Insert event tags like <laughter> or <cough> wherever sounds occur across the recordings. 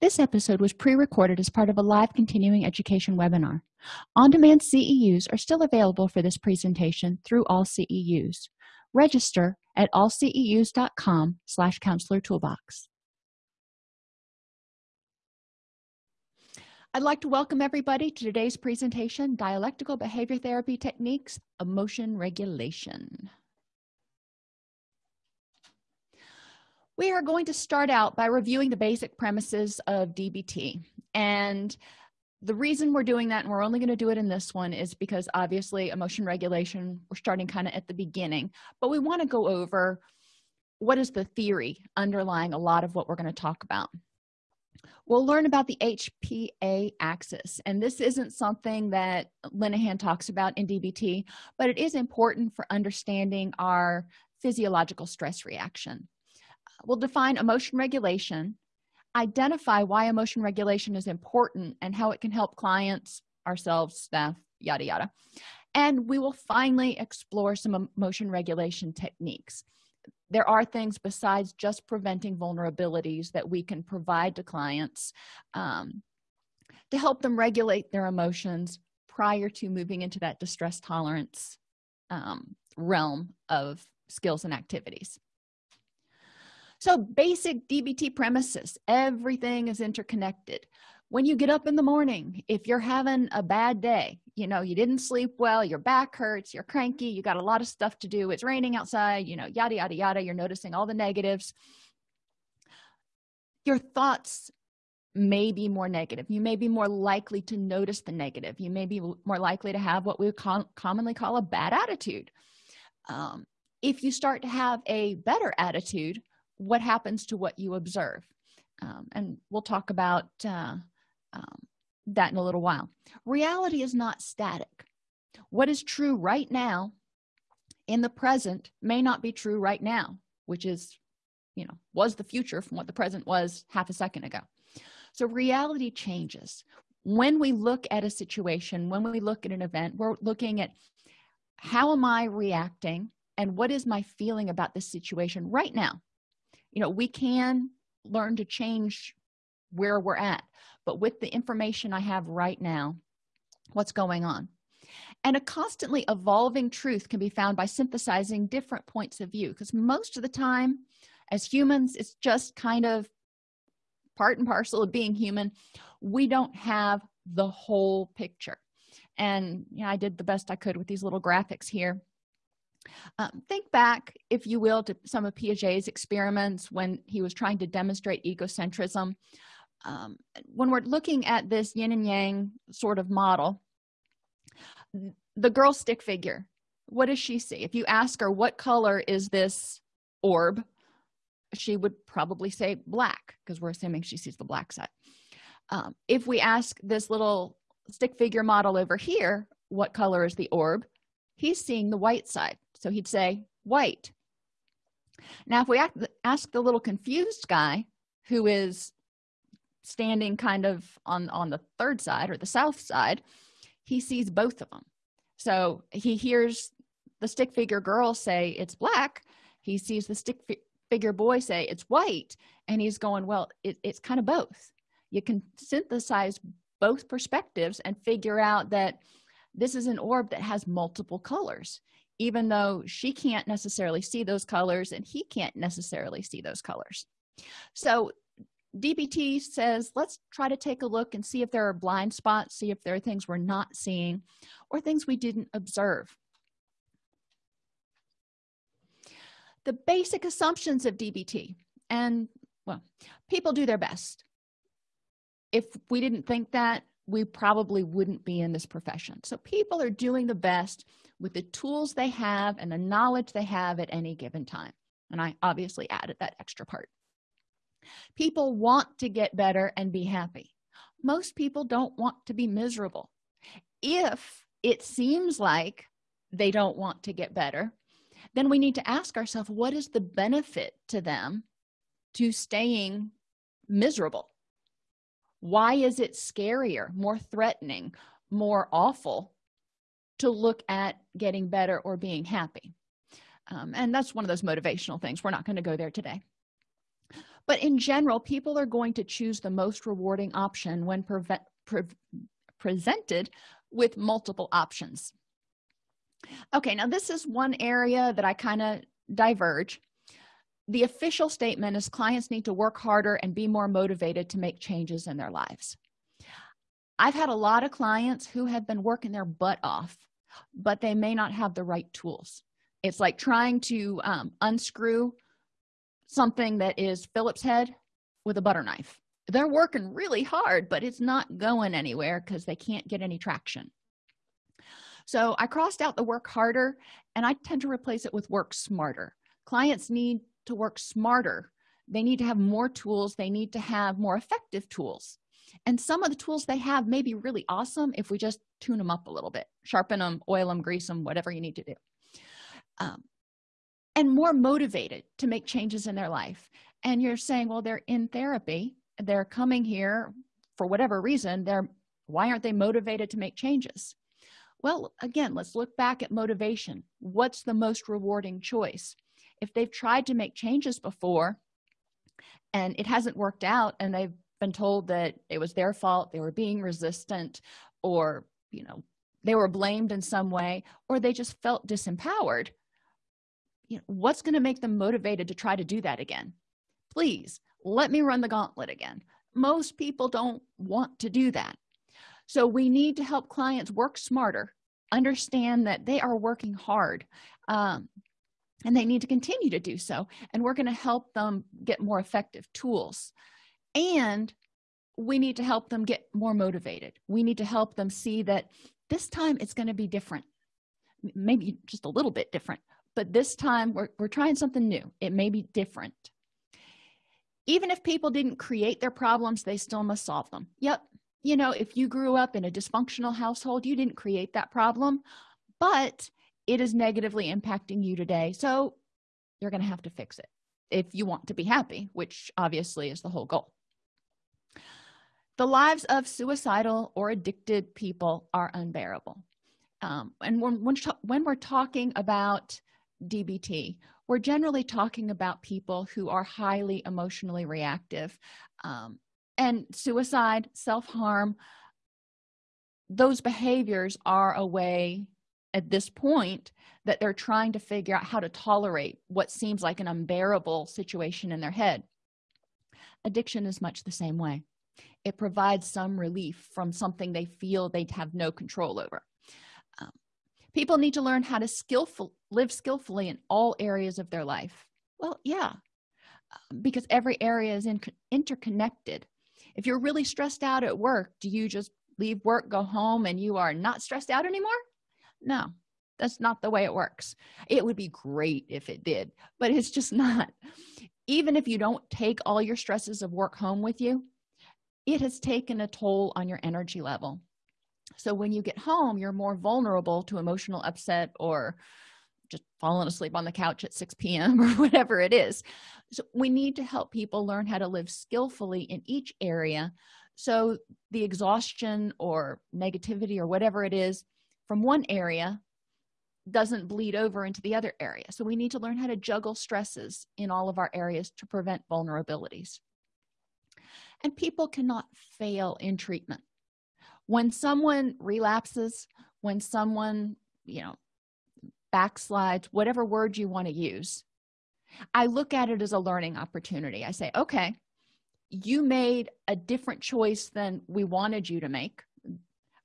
this episode was pre-recorded as part of a live continuing education webinar. On-demand ceus are still available for this presentation through all ceus register at allceus.com slash counselor toolbox. I'd like to welcome everybody to today's presentation, Dialectical Behavior Therapy Techniques, Emotion Regulation. We are going to start out by reviewing the basic premises of DBT. And the reason we're doing that, and we're only going to do it in this one, is because obviously emotion regulation, we're starting kind of at the beginning. But we want to go over what is the theory underlying a lot of what we're going to talk about we'll learn about the hpa axis and this isn't something that linehan talks about in dbt but it is important for understanding our physiological stress reaction we'll define emotion regulation identify why emotion regulation is important and how it can help clients ourselves staff yada yada. And we will finally explore some emotion regulation techniques. There are things besides just preventing vulnerabilities that we can provide to clients um, to help them regulate their emotions prior to moving into that distress tolerance um, realm of skills and activities so basic dbt premises everything is interconnected. When you get up in the morning if you're having a bad day you know you didn't sleep well your back hurts you're cranky you got a lot of stuff to do it's raining outside you know yada yada yada you're noticing all the negatives. Your thoughts may be more negative. You may be more likely to notice the negative. You may be more likely to have what we commonly call a bad attitude. Um, if you start to have a better attitude what happens to what you observe. Um, and we'll talk about uh, um, that in a little while. Reality is not static. What is true right now in the present may not be true right now which is you know was the future from what the present was half a second ago. So reality changes. When we look at a situation when we look at an event we're looking at how am i reacting and what is my feeling about this situation right now you know we can learn to change where we're at but with the information i have right now what's going on? And a constantly evolving truth can be found by synthesizing different points of view because most of the time as humans it's just kind of part and parcel of being human. We don't have the whole picture. And you know i did the best i could with these little graphics here um, think back if you will to some of piaget's experiments when he was trying to demonstrate egocentrism. Um, when we're looking at this yin and yang sort of model the girl stick figure what does she see? If you ask her what color is this orb? she would probably say black because we're assuming she sees the black side. Um, if we ask this little stick figure model over here what color is the orb? he's seeing the white side so he'd say white now if we ask the little confused guy who is standing kind of on on the third side or the south side he sees both of them so he hears the stick figure girl say it's black. He sees the stick fi figure boy say it's white. And he's going well it, it's kind of both. You can synthesize both perspectives and figure out that this is an orb that has multiple colors even though she can't necessarily see those colors and he can't necessarily see those colors. So dbt says let's try to take a look and see if there are blind spots see if there are things we're not seeing or things we didn't observe. The basic assumptions of dbt and well people do their best. If we didn't think that we probably wouldn't be in this profession. So people are doing the best with the tools they have and the knowledge they have at any given time. And i obviously added that extra part. People want to get better and be happy. Most people don't want to be miserable. If it seems like they don't want to get better then we need to ask ourselves what is the benefit to them to staying miserable why is it scarier more threatening more awful to look at getting better or being happy? Um, and that's one of those motivational things. We're not going to go there today. But in general people are going to choose the most rewarding option when prevent, pre presented with multiple options. Okay now this is one area that i kind of diverge the official statement is clients need to work harder and be more motivated to make changes in their lives. I've had a lot of clients who have been working their butt off but they may not have the right tools. It's like trying to um, unscrew something that is phillips head with a butter knife. They're working really hard but it's not going anywhere because they can't get any traction. So i crossed out the work harder and i tend to replace it with work smarter. Clients need to work smarter. They need to have more tools. They need to have more effective tools. And some of the tools they have may be really awesome if we just tune them up a little bit sharpen them oil them grease them whatever you need to do. Um, and more motivated to make changes in their life. And you're saying well they're in therapy. They're coming here for whatever reason. They're why aren't they motivated to make changes? Well again let's look back at motivation. What's the most rewarding choice if they've tried to make changes before and it hasn't worked out and they've been told that it was their fault they were being resistant or you know they were blamed in some way or they just felt disempowered you know what's going to make them motivated to try to do that again? Please let me run the gauntlet again. Most people don't want to do that. So we need to help clients work smarter understand that they are working hard um, and they need to continue to do so. And we're going to help them get more effective tools. And we need to help them get more motivated. We need to help them see that this time it's going to be different. Maybe just a little bit different but this time we're, we're trying something new. It may be different. Even if people didn't create their problems they still must solve them. Yep. You know if you grew up in a dysfunctional household you didn't create that problem but it is negatively impacting you today so you're going to have to fix it if you want to be happy which obviously is the whole goal. The lives of suicidal or addicted people are unbearable. Um, and when, when, we're talking about dbt we're generally talking about people who are highly emotionally reactive um, and suicide self-harm those behaviors are a way at this point that they're trying to figure out how to tolerate what seems like an unbearable situation in their head. Addiction is much the same way. It provides some relief from something they feel they have no control over. Um, people need to learn how to skillful live skillfully in all areas of their life. Well yeah um, because every area is in, interconnected. If you're really stressed out at work do you just leave work go home and you are not stressed out anymore no that's not the way it works. It would be great if it did but it's just <laughs> not. Even if you don't take all your stresses of work home with you it has taken a toll on your energy level. So when you get home you're more vulnerable to emotional upset or just falling asleep on the couch at 6 p.m <laughs> or whatever it is. So we need to help people learn how to live skillfully in each area. So the exhaustion or negativity or whatever it is from one area doesn't bleed over into the other area. So we need to learn how to juggle stresses in all of our areas to prevent vulnerabilities. And people cannot fail in treatment. When someone relapses when someone you know backslides whatever word you want to use i look at it as a learning opportunity. I say okay you made a different choice than we wanted you to make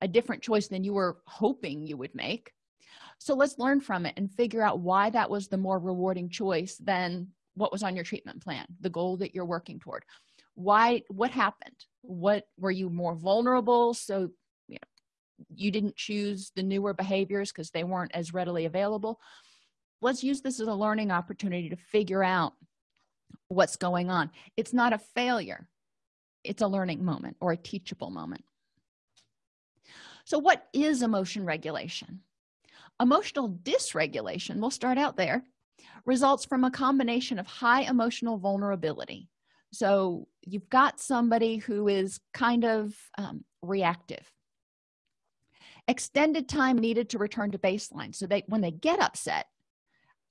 a different choice than you were hoping you would make. So let's learn from it and figure out why that was the more rewarding choice than what was on your treatment plan the goal that you're working toward. Why what happened? What were you more vulnerable? So you, know, you didn't choose the newer behaviors because they weren't as readily available. Let's use this as a learning opportunity to figure out what's going on. It's not a failure. It's a learning moment or a teachable moment so what is emotion regulation? Emotional dysregulation we'll start out there results from a combination of high emotional vulnerability. So you've got somebody who is kind of um, reactive. Extended time needed to return to baseline. So they when they get upset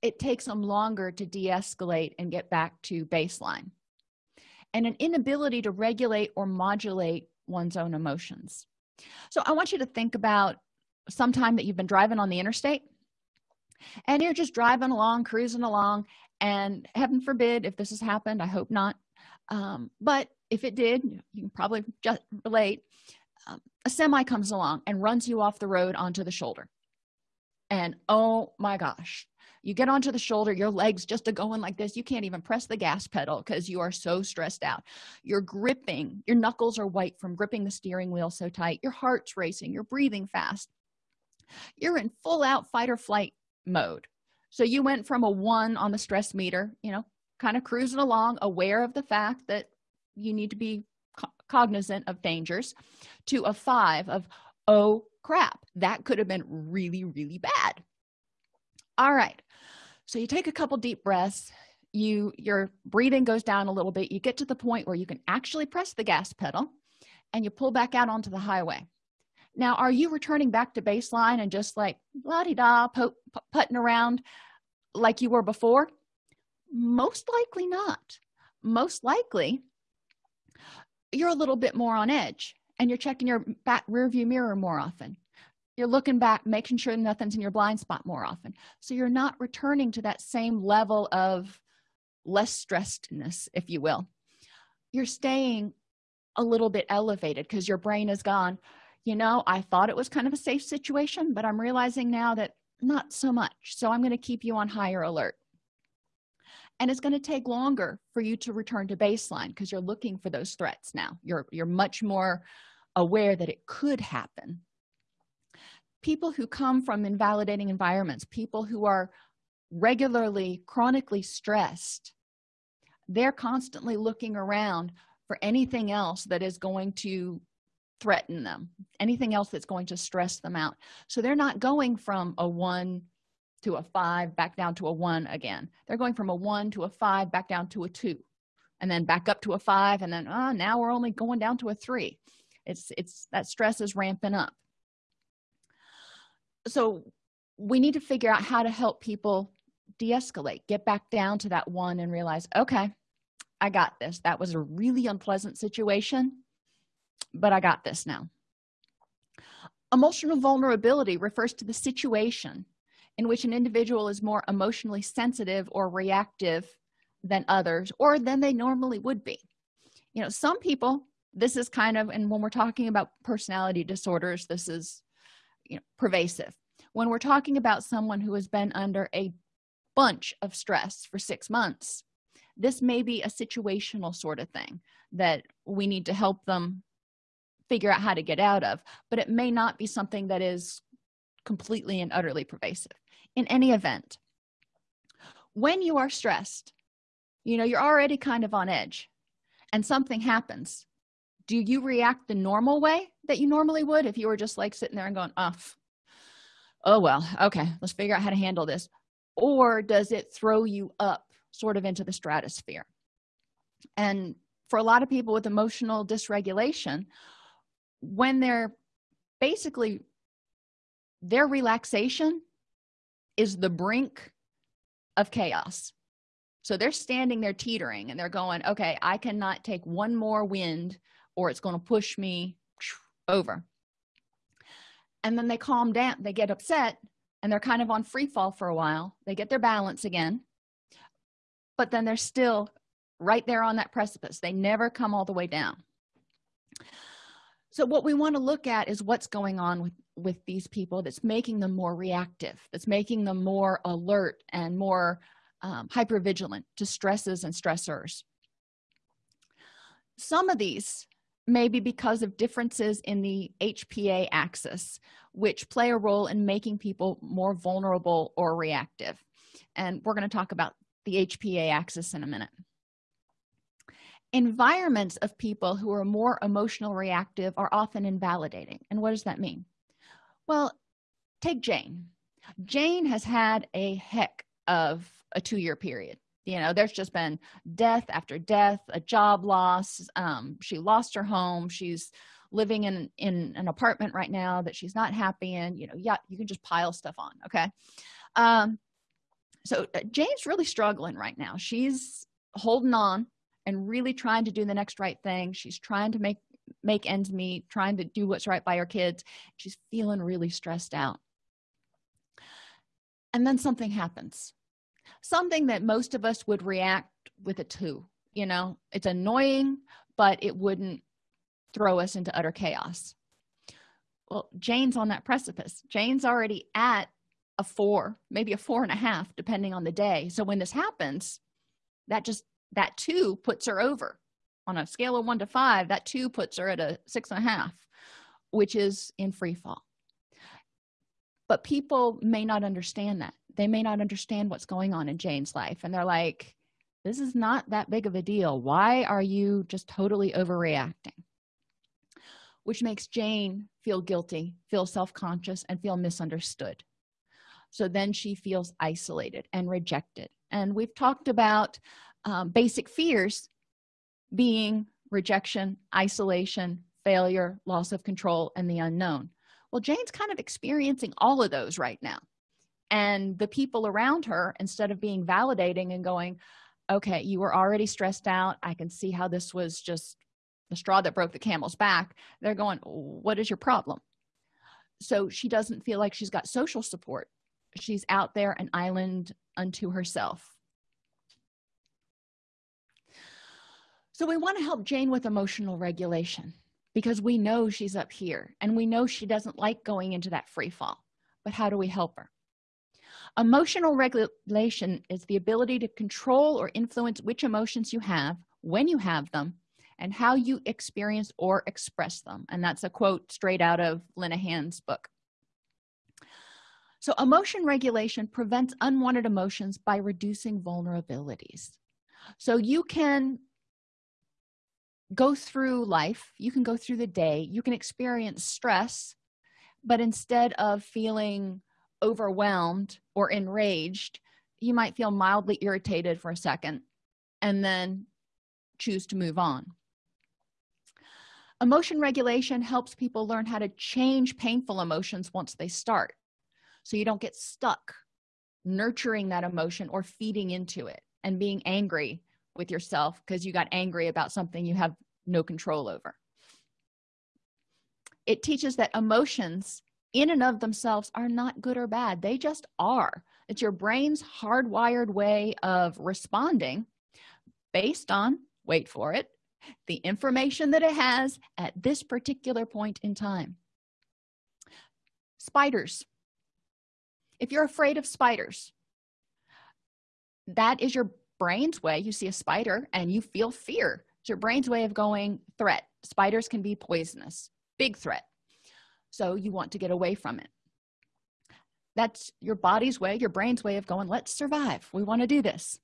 it takes them longer to de-escalate and get back to baseline. And an inability to regulate or modulate one's own emotions so i want you to think about some time that you've been driving on the interstate and you're just driving along cruising along and heaven forbid if this has happened i hope not um, but if it did you can probably just relate um, a semi comes along and runs you off the road onto the shoulder. And oh my gosh you get onto the shoulder your legs just are going like this you can't even press the gas pedal because you are so stressed out. You're gripping your knuckles are white from gripping the steering wheel so tight your heart's racing you're breathing fast. You're in full out fight or flight mode. So you went from a one on the stress meter you know kind of cruising along aware of the fact that you need to be co cognizant of dangers to a five of oh crap that could have been really really bad. All right so you take a couple deep breaths. You your breathing goes down a little bit. You get to the point where you can actually press the gas pedal and you pull back out onto the highway. Now are you returning back to baseline and just like la-di-da putting around like you were before? Most likely not. Most likely you're a little bit more on edge and you're checking your back rear view mirror more often you're looking back making sure nothing's in your blind spot more often. So you're not returning to that same level of less stressedness if you will. You're staying a little bit elevated because your brain is gone. You know i thought it was kind of a safe situation but i'm realizing now that not so much. So i'm going to keep you on higher alert. And it's going to take longer for you to return to baseline because you're looking for those threats now. You're you're much more aware that it could happen people who come from invalidating environments people who are regularly chronically stressed they're constantly looking around for anything else that is going to threaten them anything else that's going to stress them out. So they're not going from a one to a five back down to a one again. They're going from a one to a five back down to a two and then back up to a five and then oh, now we're only going down to a three. It's it's that stress is ramping up so we need to figure out how to help people de-escalate get back down to that one and realize okay i got this. That was a really unpleasant situation but i got this now. Emotional vulnerability refers to the situation in which an individual is more emotionally sensitive or reactive than others or than they normally would be. You know some people this is kind of and when we're talking about personality disorders this is you know pervasive. When we're talking about someone who has been under a bunch of stress for six months this may be a situational sort of thing that we need to help them figure out how to get out of but it may not be something that is completely and utterly pervasive. In any event when you are stressed you know you're already kind of on edge and something happens do you react the normal way that you normally would if you were just like sitting there and going off oh well okay let's figure out how to handle this or does it throw you up sort of into the stratosphere? And for a lot of people with emotional dysregulation when they're basically their relaxation is the brink of chaos. So they're standing there teetering and they're going okay i cannot take one more wind or it's going to push me over. And then they calm down they get upset and they're kind of on free fall for a while. They get their balance again but then they're still right there on that precipice. They never come all the way down. So what we want to look at is what's going on with with these people that's making them more reactive that's making them more alert and more um, hyper vigilant to stresses and stressors. Some of these may be because of differences in the hpa axis which play a role in making people more vulnerable or reactive. And we're going to talk about the hpa axis in a minute. Environments of people who are more emotional reactive are often invalidating. And what does that mean? Well take jane. Jane has had a heck of a two-year period you know there's just been death after death a job loss um, she lost her home she's living in in an apartment right now that she's not happy in you know yeah you can just pile stuff on okay? Um so uh, jane's really struggling right now. She's holding on and really trying to do the next right thing. She's trying to make make ends meet trying to do what's right by her kids. She's feeling really stressed out. And then something happens something that most of us would react with a two you know? It's annoying but it wouldn't throw us into utter chaos. Well jane's on that precipice. Jane's already at a four maybe a four and a half depending on the day. So when this happens that just that two puts her over. On a scale of one to five that two puts her at a six and a half which is in free fall. But people may not understand that they may not understand what's going on in jane's life and they're like this is not that big of a deal. Why are you just totally overreacting? Which makes jane feel guilty feel self-conscious and feel misunderstood. So then she feels isolated and rejected. And we've talked about um, basic fears being rejection isolation failure loss of control and the unknown. Well jane's kind of experiencing all of those right now and the people around her instead of being validating and going okay you were already stressed out. I can see how this was just the straw that broke the camel's back. They're going what is your problem? So she doesn't feel like she's got social support. She's out there an island unto herself. So we want to help jane with emotional regulation because we know she's up here and we know she doesn't like going into that free fall. But how do we help her emotional regulation is the ability to control or influence which emotions you have when you have them and how you experience or express them. And that's a quote straight out of linehan's book. So emotion regulation prevents unwanted emotions by reducing vulnerabilities. So you can go through life you can go through the day you can experience stress but instead of feeling overwhelmed or enraged you might feel mildly irritated for a second and then choose to move on. Emotion regulation helps people learn how to change painful emotions once they start. So you don't get stuck nurturing that emotion or feeding into it and being angry with yourself because you got angry about something you have no control over. It teaches that emotions in and of themselves are not good or bad. They just are. It's your brain's hardwired way of responding based on wait for it the information that it has at this particular point in time. Spiders. If you're afraid of spiders that is your brain's way. You see a spider and you feel fear. It's your brain's way of going threat. Spiders can be poisonous. Big threat so you want to get away from it. That's your body's way your brain's way of going let's survive. We want to do this.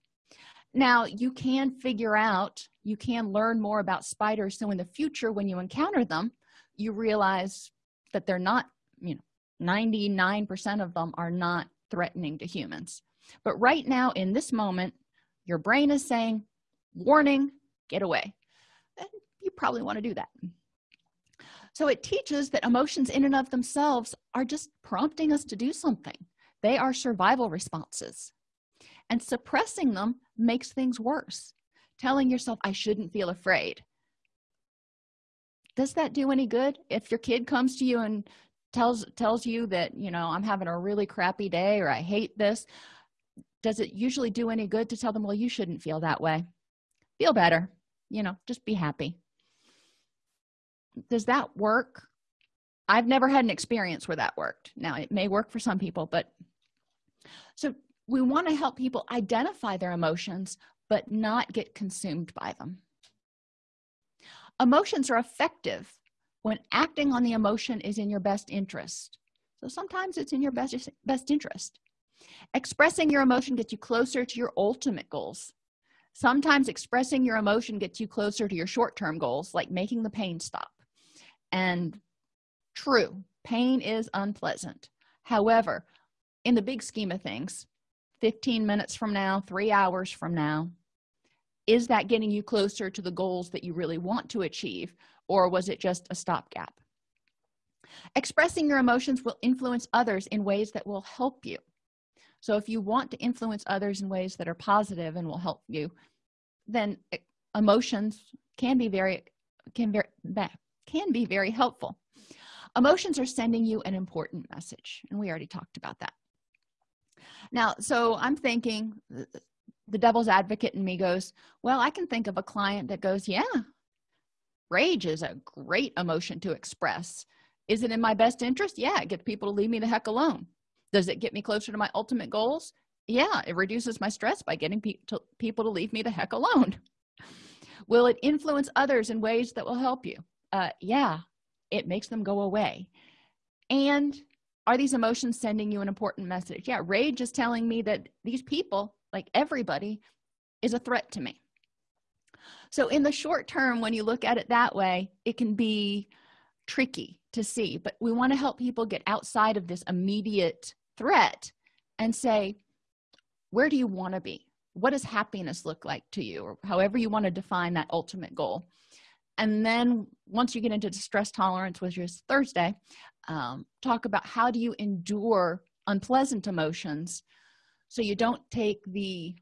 Now you can figure out you can learn more about spiders. So in the future when you encounter them you realize that they're not you know 99 percent of them are not threatening to humans. But right now in this moment your brain is saying warning get away. And you probably want to do that so it teaches that emotions in and of themselves are just prompting us to do something. They are survival responses. And suppressing them makes things worse. Telling yourself i shouldn't feel afraid. Does that do any good? If your kid comes to you and tells tells you that you know i'm having a really crappy day or i hate this does it usually do any good to tell them well you shouldn't feel that way. Feel better. You know just be happy does that work? I've never had an experience where that worked. Now it may work for some people but so we want to help people identify their emotions but not get consumed by them. Emotions are effective when acting on the emotion is in your best interest. So sometimes it's in your best best interest. Expressing your emotion gets you closer to your ultimate goals. Sometimes expressing your emotion gets you closer to your short-term goals like making the pain stop and true. Pain is unpleasant. However in the big scheme of things 15 minutes from now three hours from now is that getting you closer to the goals that you really want to achieve or was it just a stopgap? Expressing your emotions will influence others in ways that will help you. So if you want to influence others in ways that are positive and will help you then eh, emotions can be very can very can be very helpful. Emotions are sending you an important message and we already talked about that. Now so i'm thinking the devil's advocate in me goes well i can think of a client that goes yeah rage is a great emotion to express. Is it in my best interest? Yeah it gets people to leave me the heck alone. Does it get me closer to my ultimate goals? Yeah it reduces my stress by getting pe to, people to leave me the heck alone. Will it influence others in ways that will help you uh, yeah it makes them go away. And are these emotions sending you an important message? Yeah rage is telling me that these people like everybody is a threat to me. So in the short term when you look at it that way it can be tricky to see but we want to help people get outside of this immediate threat and say where do you want to be? What does happiness look like to you? or however you want to define that ultimate goal and then once you get into stress tolerance which is thursday um, talk about how do you endure unpleasant emotions so you don't take the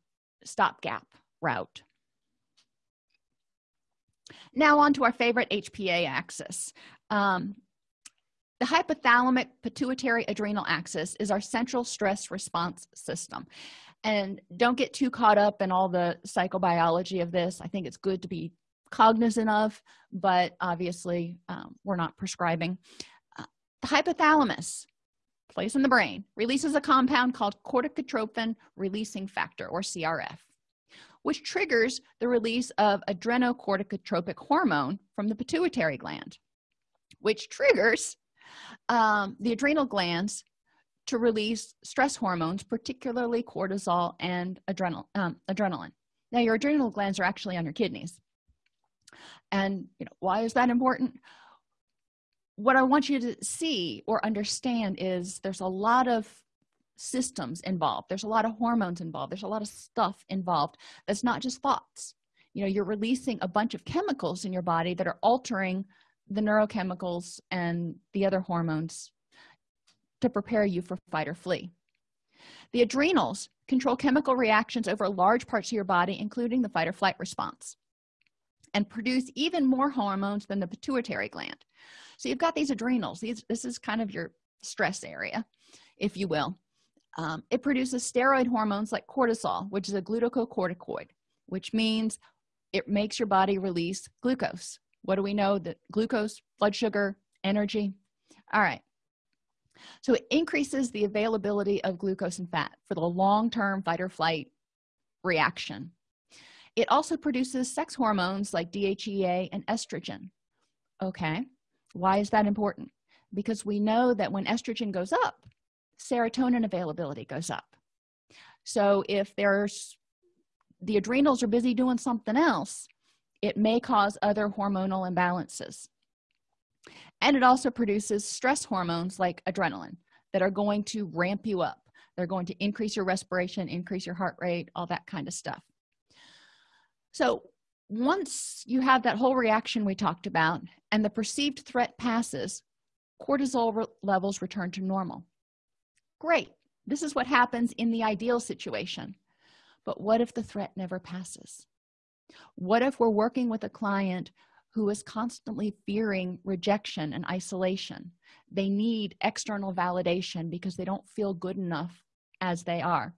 stopgap route. Now on to our favorite hpa axis. Um, the hypothalamic pituitary adrenal axis is our central stress response system. And don't get too caught up in all the psychobiology of this. I think it's good to be cognizant of but obviously um, we're not prescribing. Uh, the hypothalamus place in the brain releases a compound called corticotropin releasing factor or crf which triggers the release of adrenocorticotropic hormone from the pituitary gland which triggers um, the adrenal glands to release stress hormones particularly cortisol and adrenal um, adrenaline. Now your adrenal glands are actually on your kidneys and you know why is that important? What i want you to see or understand is there's a lot of systems involved. There's a lot of hormones involved. There's a lot of stuff involved that's not just thoughts. You know you're releasing a bunch of chemicals in your body that are altering the neurochemicals and the other hormones to prepare you for fight or flee. The adrenals control chemical reactions over large parts of your body including the fight or flight response and produce even more hormones than the pituitary gland. So you've got these adrenals. These this is kind of your stress area if you will. Um, it produces steroid hormones like cortisol which is a glucocorticoid which means it makes your body release glucose. What do we know? That glucose blood sugar energy. All right. So it increases the availability of glucose and fat for the long-term fight or flight reaction it also produces sex hormones like dhea and estrogen. Okay why is that important? Because we know that when estrogen goes up serotonin availability goes up. So if there's the adrenals are busy doing something else it may cause other hormonal imbalances. And it also produces stress hormones like adrenaline that are going to ramp you up. They're going to increase your respiration increase your heart rate all that kind of stuff so once you have that whole reaction we talked about and the perceived threat passes cortisol re levels return to normal. Great. This is what happens in the ideal situation. But what if the threat never passes? What if we're working with a client who is constantly fearing rejection and isolation? They need external validation because they don't feel good enough as they are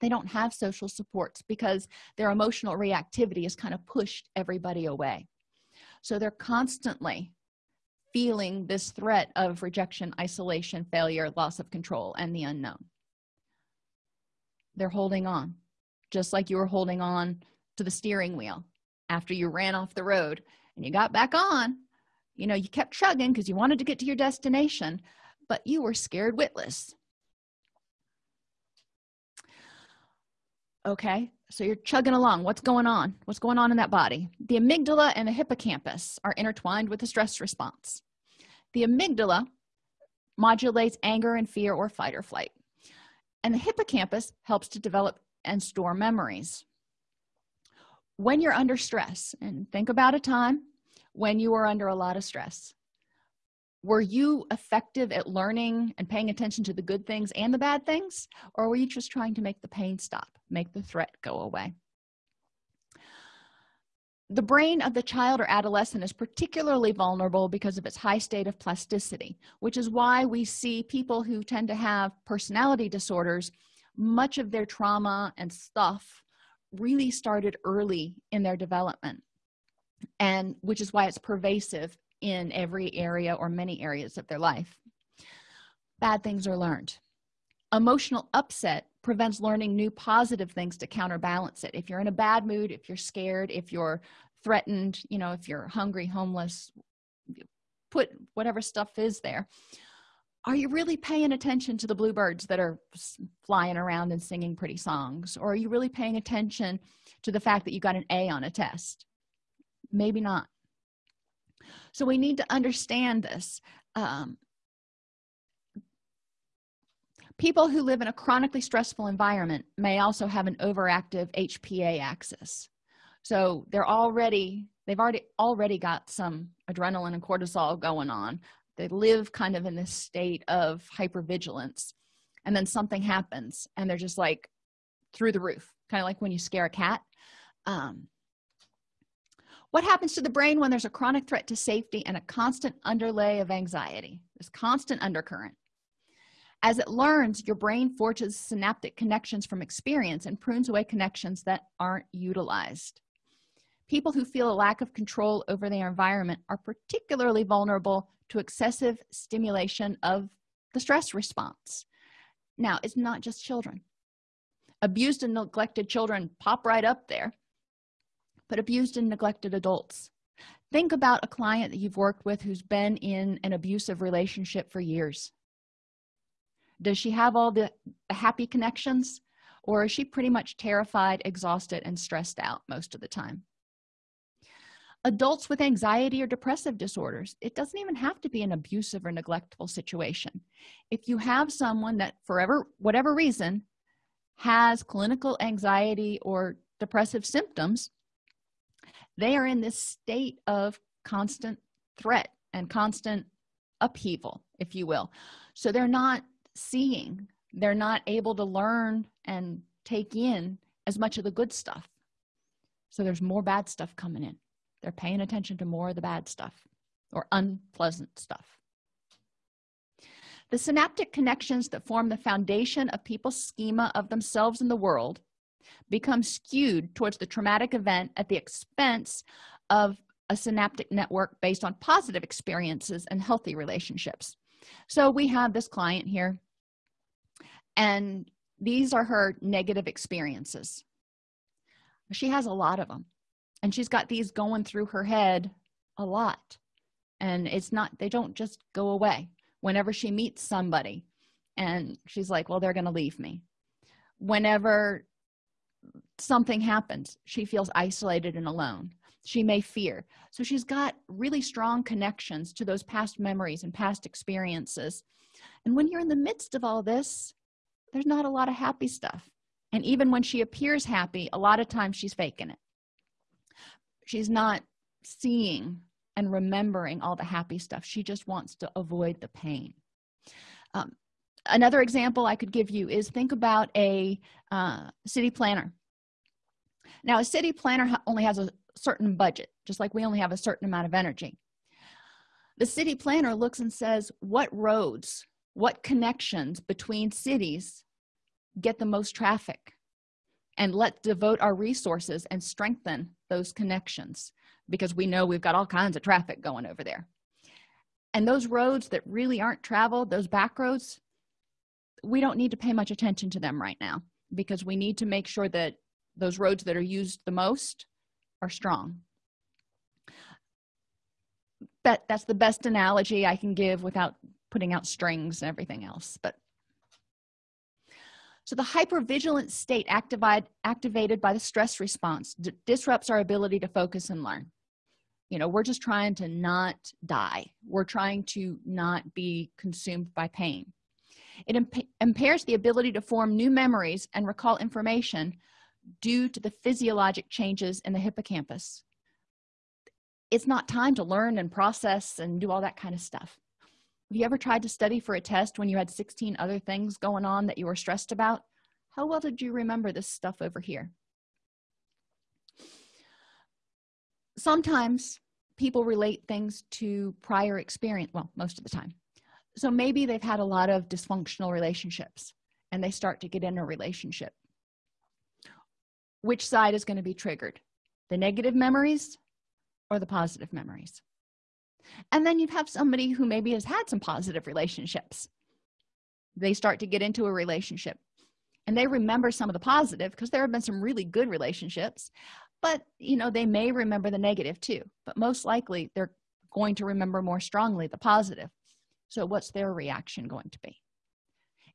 they don't have social supports because their emotional reactivity has kind of pushed everybody away. So they're constantly feeling this threat of rejection isolation failure loss of control and the unknown. They're holding on just like you were holding on to the steering wheel after you ran off the road and you got back on. You know you kept chugging because you wanted to get to your destination but you were scared witless okay? So you're chugging along. What's going on? What's going on in that body? The amygdala and the hippocampus are intertwined with the stress response. The amygdala modulates anger and fear or fight or flight. And the hippocampus helps to develop and store memories. When you're under stress and think about a time when you were under a lot of stress were you effective at learning and paying attention to the good things and the bad things? Or were you just trying to make the pain stop make the threat go away? The brain of the child or adolescent is particularly vulnerable because of its high state of plasticity which is why we see people who tend to have personality disorders much of their trauma and stuff really started early in their development and which is why it's pervasive in every area or many areas of their life. Bad things are learned. Emotional upset prevents learning new positive things to counterbalance it. If you're in a bad mood if you're scared if you're threatened you know if you're hungry homeless put whatever stuff is there. Are you really paying attention to the bluebirds that are flying around and singing pretty songs? Or are you really paying attention to the fact that you got an a on a test? Maybe not so we need to understand this um, people who live in a chronically stressful environment may also have an overactive hpa axis. So they're already they've already already got some adrenaline and cortisol going on. They live kind of in this state of hypervigilance and then something happens and they're just like through the roof kind of like when you scare a cat. Um, what happens to the brain when there's a chronic threat to safety and a constant underlay of anxiety this constant undercurrent? As it learns your brain forges synaptic connections from experience and prunes away connections that aren't utilized. People who feel a lack of control over their environment are particularly vulnerable to excessive stimulation of the stress response. Now it's not just children. Abused and neglected children pop right up there but abused and neglected adults. Think about a client that you've worked with who's been in an abusive relationship for years. Does she have all the, happy connections or is she pretty much terrified exhausted and stressed out most of the time? Adults with anxiety or depressive disorders it doesn't even have to be an abusive or neglectful situation. If you have someone that forever whatever reason has clinical anxiety or depressive symptoms they are in this state of constant threat and constant upheaval if you will. So they're not seeing they're not able to learn and take in as much of the good stuff. So there's more bad stuff coming in. They're paying attention to more of the bad stuff or unpleasant stuff. The synaptic connections that form the foundation of people's schema of themselves in the world become skewed towards the traumatic event at the expense of a synaptic network based on positive experiences and healthy relationships. So we have this client here and these are her negative experiences. She has a lot of them and she's got these going through her head a lot. And it's not they don't just go away. Whenever she meets somebody and she's like well they're going to leave me. Whenever something happens she feels isolated and alone. She may fear. So she's got really strong connections to those past memories and past experiences. And when you're in the midst of all this there's not a lot of happy stuff. And even when she appears happy a lot of times she's faking it. She's not seeing and remembering all the happy stuff. She just wants to avoid the pain. Um, another example i could give you is think about a uh, city planner. Now a city planner only has a certain budget just like we only have a certain amount of energy. The city planner looks and says what roads what connections between cities get the most traffic and let's devote our resources and strengthen those connections because we know we've got all kinds of traffic going over there. And those roads that really aren't traveled those back roads we don't need to pay much attention to them right now because we need to make sure that those roads that are used the most are strong. That that's the best analogy i can give without putting out strings and everything else but. So the hypervigilant state activated activated by the stress response disrupts our ability to focus and learn. You know we're just trying to not die. We're trying to not be consumed by pain it imp impairs the ability to form new memories and recall information due to the physiologic changes in the hippocampus. It's not time to learn and process and do all that kind of stuff. Have you ever tried to study for a test when you had 16 other things going on that you were stressed about? How well did you remember this stuff over here? Sometimes people relate things to prior experience well most of the time so maybe they've had a lot of dysfunctional relationships and they start to get in a relationship. Which side is going to be triggered? The negative memories or the positive memories? And then you have somebody who maybe has had some positive relationships. They start to get into a relationship and they remember some of the positive because there have been some really good relationships but you know they may remember the negative too but most likely they're going to remember more strongly the positive so what's their reaction going to be?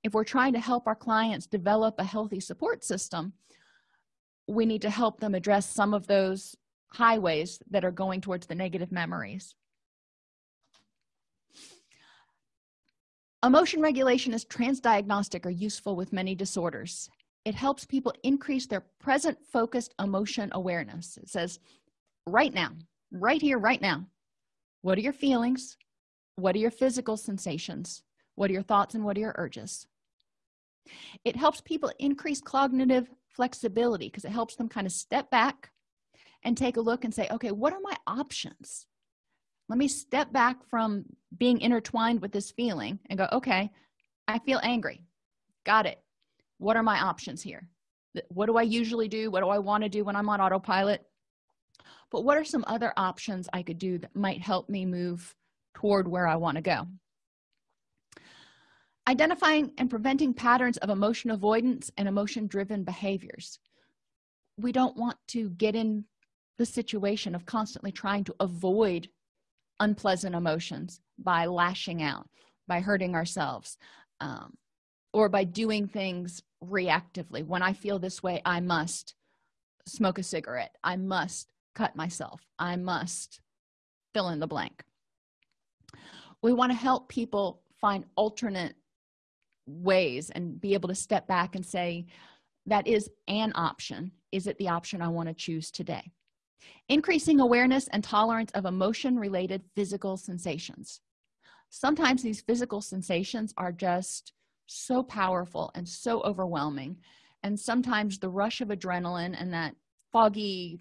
If we're trying to help our clients develop a healthy support system we need to help them address some of those highways that are going towards the negative memories. Emotion regulation is transdiagnostic or useful with many disorders. It helps people increase their present focused emotion awareness. It says right now right here right now what are your feelings what are your physical sensations? What are your thoughts and what are your urges? It helps people increase cognitive flexibility because it helps them kind of step back and take a look and say okay what are my options? Let me step back from being intertwined with this feeling and go okay i feel angry. Got it. What are my options here? What do i usually do? What do i want to do when i'm on autopilot but what are some other options i could do that might help me move toward where i want to go. Identifying and preventing patterns of emotion avoidance and emotion driven behaviors. We don't want to get in the situation of constantly trying to avoid unpleasant emotions by lashing out by hurting ourselves um, or by doing things reactively. When i feel this way i must smoke a cigarette. I must cut myself. I must fill in the blank we want to help people find alternate ways and be able to step back and say that is an option. Is it the option i want to choose today? Increasing awareness and tolerance of emotion related physical sensations. Sometimes these physical sensations are just so powerful and so overwhelming and sometimes the rush of adrenaline and that foggy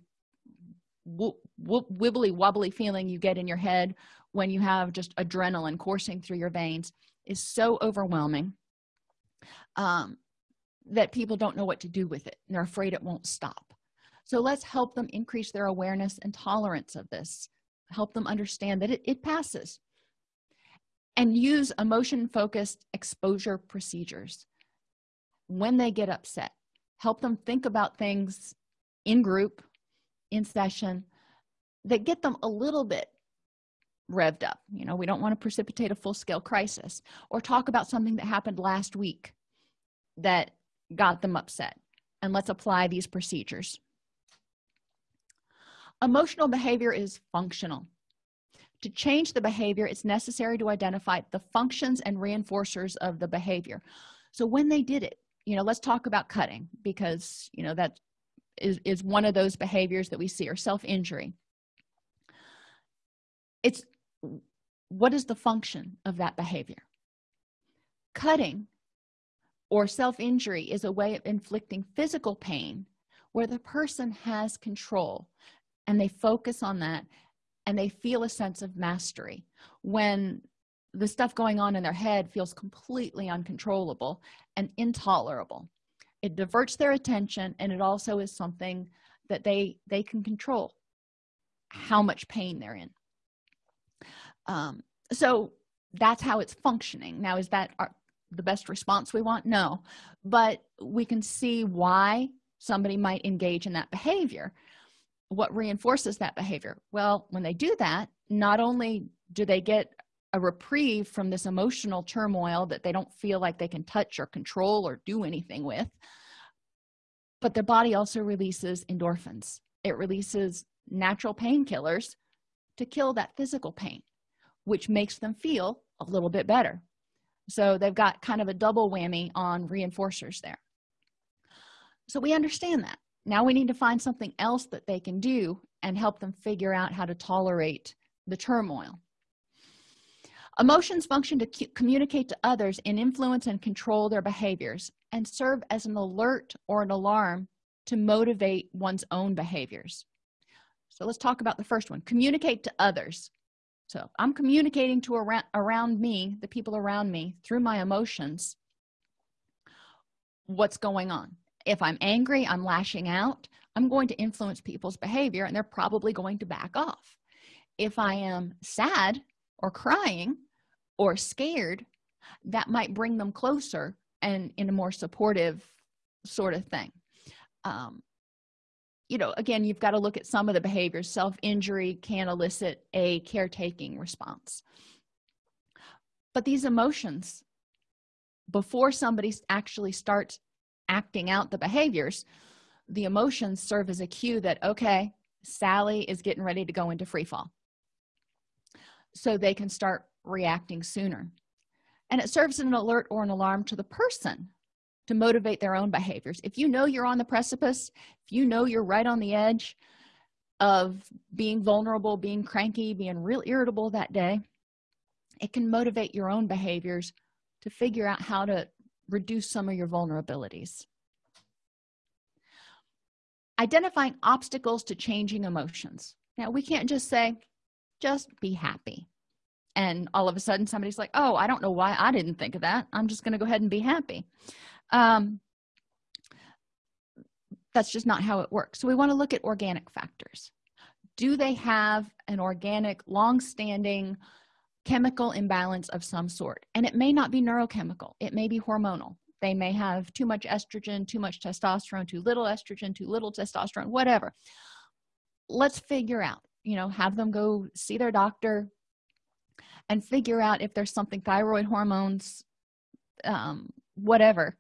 wibbly wobbly feeling you get in your head when you have just adrenaline coursing through your veins is so overwhelming um, that people don't know what to do with it. And they're afraid it won't stop. So let's help them increase their awareness and tolerance of this. Help them understand that it, it passes. And use emotion focused exposure procedures. When they get upset help them think about things in group in session that get them a little bit revved up. You know we don't want to precipitate a full-scale crisis or talk about something that happened last week that got them upset. And let's apply these procedures. Emotional behavior is functional. To change the behavior it's necessary to identify the functions and reinforcers of the behavior. So when they did it you know let's talk about cutting because you know that is is one of those behaviors that we see or self-injury. It's what is the function of that behavior? Cutting or self-injury is a way of inflicting physical pain where the person has control and they focus on that and they feel a sense of mastery. When the stuff going on in their head feels completely uncontrollable and intolerable it diverts their attention and it also is something that they they can control how much pain they're in. Um, so that's how it's functioning. Now is that our, the best response we want? No. But we can see why somebody might engage in that behavior. What reinforces that behavior? Well when they do that not only do they get a reprieve from this emotional turmoil that they don't feel like they can touch or control or do anything with. But their body also releases endorphins. It releases natural painkillers to kill that physical pain which makes them feel a little bit better. So they've got kind of a double whammy on reinforcers there. So we understand that. Now we need to find something else that they can do and help them figure out how to tolerate the turmoil emotions function to communicate to others and influence and control their behaviors and serve as an alert or an alarm to motivate one's own behaviors. So let's talk about the first one communicate to others. So i'm communicating to around around me the people around me through my emotions what's going on. If i'm angry i'm lashing out i'm going to influence people's behavior and they're probably going to back off. If i am sad or crying or scared that might bring them closer and in a more supportive sort of thing. Um, you know again you've got to look at some of the behaviors. Self-injury can elicit a caretaking response. But these emotions before somebody actually starts acting out the behaviors the emotions serve as a cue that okay sally is getting ready to go into free fall. So they can start reacting sooner. And it serves as an alert or an alarm to the person to motivate their own behaviors. If you know you're on the precipice if you know you're right on the edge of being vulnerable being cranky being real irritable that day it can motivate your own behaviors to figure out how to reduce some of your vulnerabilities. Identifying obstacles to changing emotions. Now we can't just say just be happy and all of a sudden somebody's like oh i don't know why i didn't think of that. I'm just going to go ahead and be happy. Um, that's just not how it works. So we want to look at organic factors. Do they have an organic long-standing chemical imbalance of some sort? And it may not be neurochemical. It may be hormonal. They may have too much estrogen too much testosterone too little estrogen too little testosterone whatever. Let's figure out you know have them go see their doctor and figure out if there's something thyroid hormones um, whatever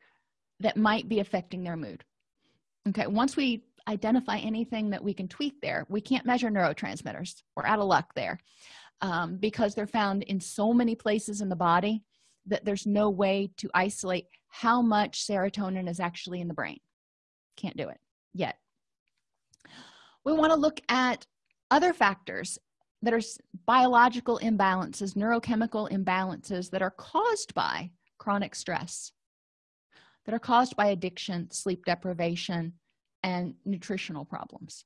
that might be affecting their mood. Okay once we identify anything that we can tweak there we can't measure neurotransmitters. We're out of luck there um, because they're found in so many places in the body that there's no way to isolate how much serotonin is actually in the brain. Can't do it yet. We want to look at other factors that are biological imbalances neurochemical imbalances that are caused by chronic stress that are caused by addiction sleep deprivation and nutritional problems.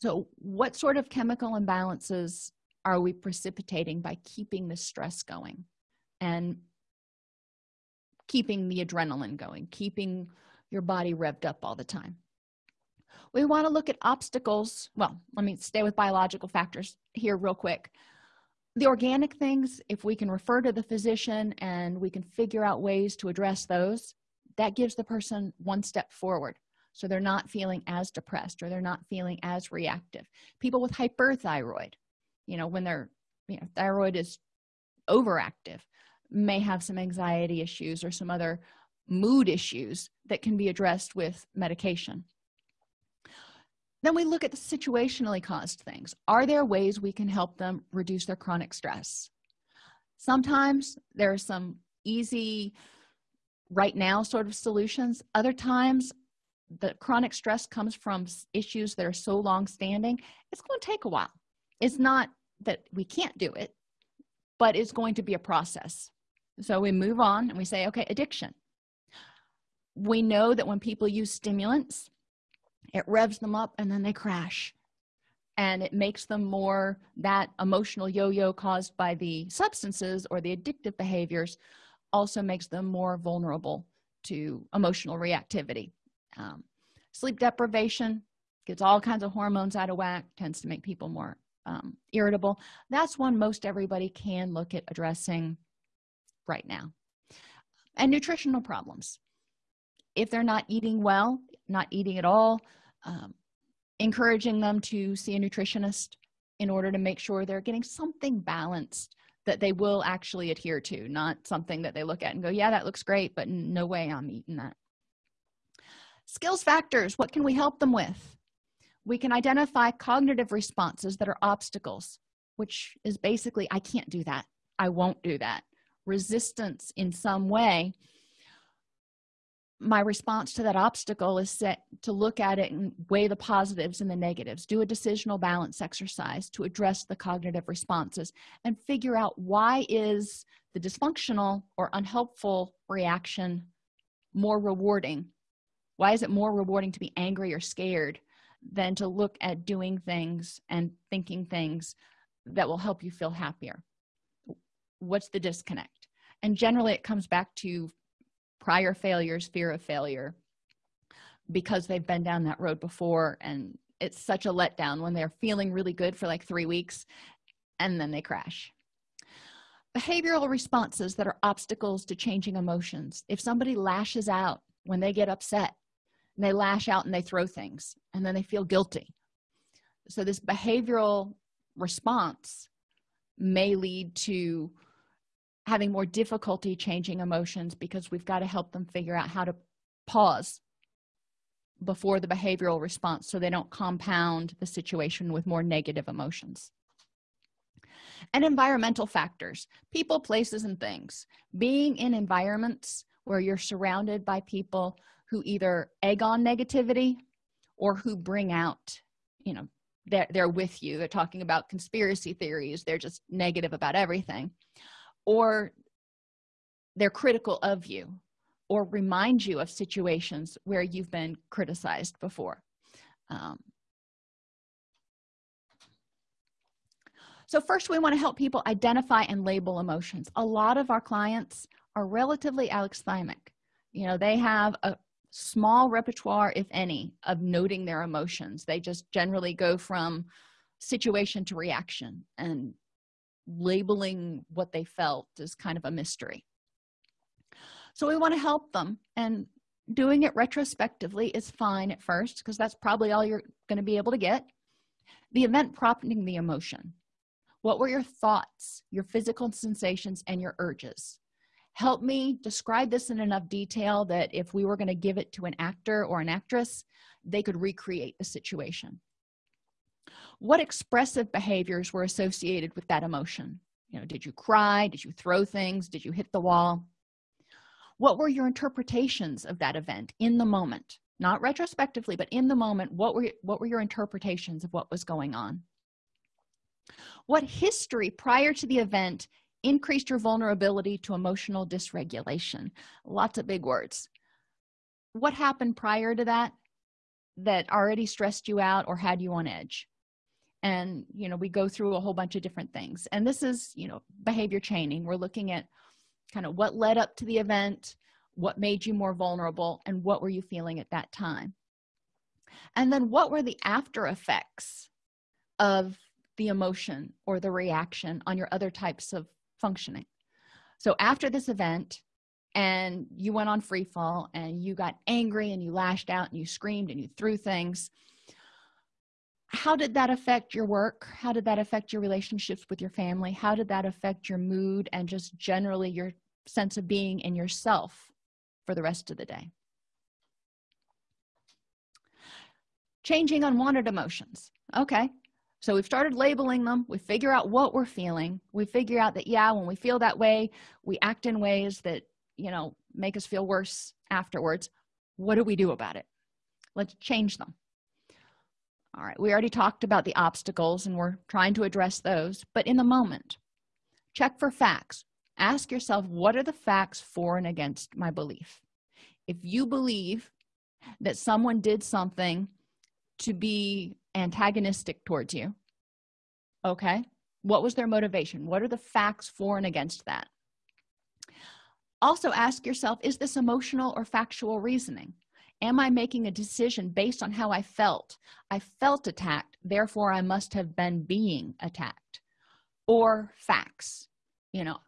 So what sort of chemical imbalances are we precipitating by keeping the stress going and keeping the adrenaline going keeping your body revved up all the time? We want to look at obstacles well let me stay with biological factors here real quick. The organic things if we can refer to the physician and we can figure out ways to address those that gives the person one step forward. So they're not feeling as depressed or they're not feeling as reactive. People with hyperthyroid you know when their you know thyroid is overactive may have some anxiety issues or some other mood issues that can be addressed with medication then we look at the situationally caused things. Are there ways we can help them reduce their chronic stress? Sometimes there are some easy right now sort of solutions. Other times the chronic stress comes from issues that are so long standing it's going to take a while. It's not that we can't do it but it's going to be a process. So we move on and we say okay addiction. We know that when people use stimulants it revs them up and then they crash. And it makes them more that emotional yo-yo caused by the substances or the addictive behaviors also makes them more vulnerable to emotional reactivity. Um, sleep deprivation gets all kinds of hormones out of whack tends to make people more um, irritable. That's one most everybody can look at addressing right now. And nutritional problems. If they're not eating well not eating at all um, encouraging them to see a nutritionist in order to make sure they're getting something balanced that they will actually adhere to not something that they look at and go yeah that looks great but no way i'm eating that. Skills factors what can we help them with? We can identify cognitive responses that are obstacles which is basically i can't do that. I won't do that. Resistance in some way my response to that obstacle is set to look at it and weigh the positives and the negatives. Do a decisional balance exercise to address the cognitive responses and figure out why is the dysfunctional or unhelpful reaction more rewarding? Why is it more rewarding to be angry or scared than to look at doing things and thinking things that will help you feel happier? What's the disconnect? And generally it comes back to prior failures fear of failure because they've been down that road before and it's such a letdown when they're feeling really good for like three weeks and then they crash. Behavioral responses that are obstacles to changing emotions. If somebody lashes out when they get upset and they lash out and they throw things and then they feel guilty. So this behavioral response may lead to having more difficulty changing emotions because we've got to help them figure out how to pause before the behavioral response so they don't compound the situation with more negative emotions. And environmental factors people places and things. Being in environments where you're surrounded by people who either egg on negativity or who bring out you know they're, they're with you. They're talking about conspiracy theories. They're just negative about everything or they're critical of you or remind you of situations where you've been criticized before. Um, so first we want to help people identify and label emotions. A lot of our clients are relatively alexithymic you know they have a small repertoire if any of noting their emotions. They just generally go from situation to reaction and labeling what they felt is kind of a mystery. So we want to help them and doing it retrospectively is fine at first because that's probably all you're going to be able to get. The event prompting the emotion. What were your thoughts your physical sensations and your urges? Help me describe this in enough detail that if we were going to give it to an actor or an actress they could recreate the situation what expressive behaviors were associated with that emotion? You know did you cry? Did you throw things? Did you hit the wall? What were your interpretations of that event in the moment? Not retrospectively but in the moment what were what were your interpretations of what was going on? What history prior to the event increased your vulnerability to emotional dysregulation? Lots of big words. What happened prior to that that already stressed you out or had you on edge and you know we go through a whole bunch of different things. And this is you know behavior chaining we're looking at kind of what led up to the event what made you more vulnerable and what were you feeling at that time? And then what were the after effects of the emotion or the reaction on your other types of functioning? So after this event and you went on free fall and you got angry and you lashed out and you screamed and you threw things how did that affect your work? How did that affect your relationships with your family? How did that affect your mood and just generally your sense of being in yourself for the rest of the day? Changing unwanted emotions. Okay. So we've started labeling them. We figure out what we're feeling. We figure out that yeah when we feel that way we act in ways that you know make us feel worse afterwards. What do we do about it? Let's change them all right we already talked about the obstacles and we're trying to address those but in the moment check for facts. Ask yourself what are the facts for and against my belief? If you believe that someone did something to be antagonistic towards you okay what was their motivation? What are the facts for and against that? Also ask yourself is this emotional or factual reasoning am i making a decision based on how i felt? I felt attacked therefore i must have been being attacked. Or facts you know